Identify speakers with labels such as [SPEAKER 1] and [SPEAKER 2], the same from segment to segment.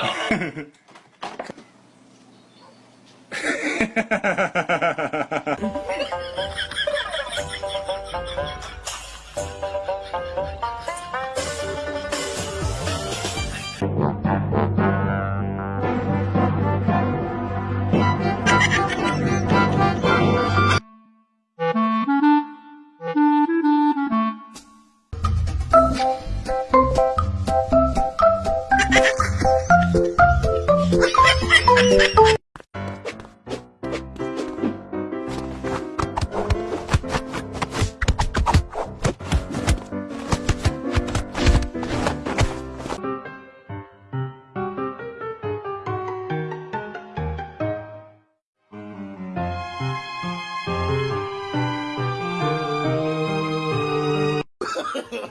[SPEAKER 1] た。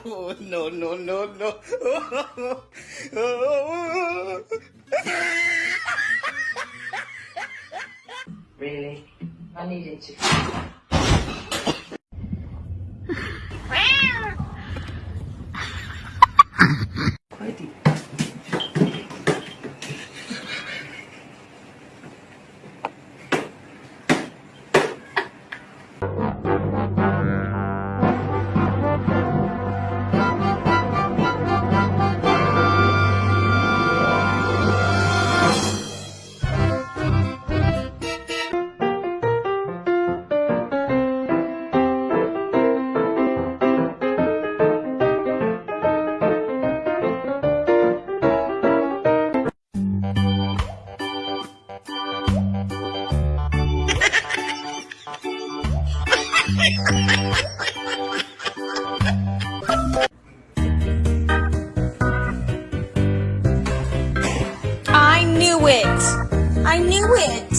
[SPEAKER 1] no, no, no, no.
[SPEAKER 2] Really? I needed to.
[SPEAKER 3] I knew it! I knew it!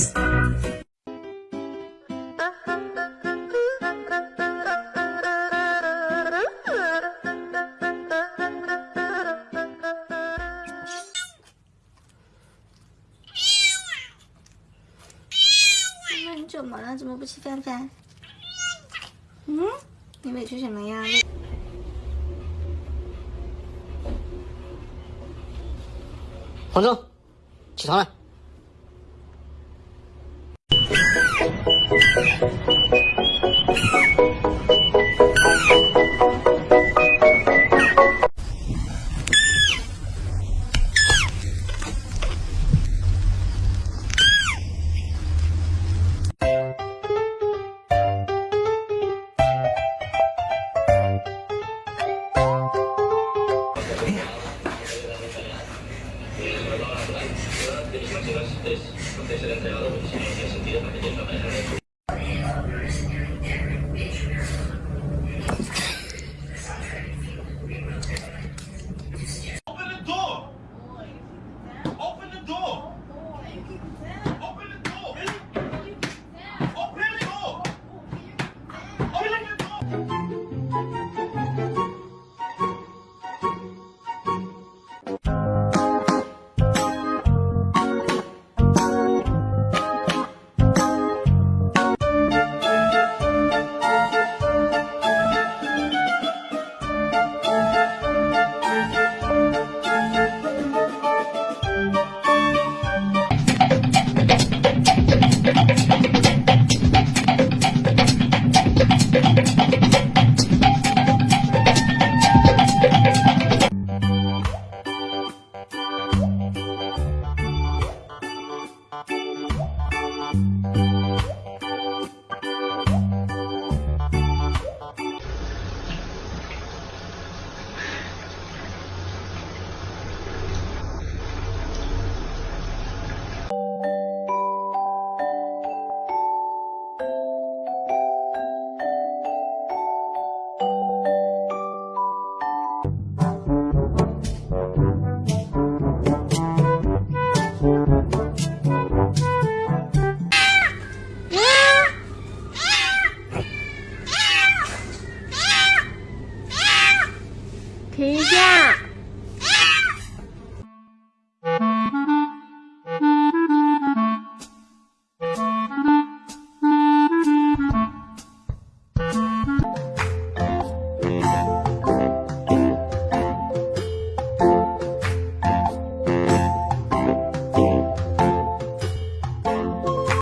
[SPEAKER 3] 那你怎么了？怎么不吃饭饭？ 嗯？你委屈什么呀？
[SPEAKER 4] 黄忠起床了。Las derivativas es entregado, porque si no, tiene sentido.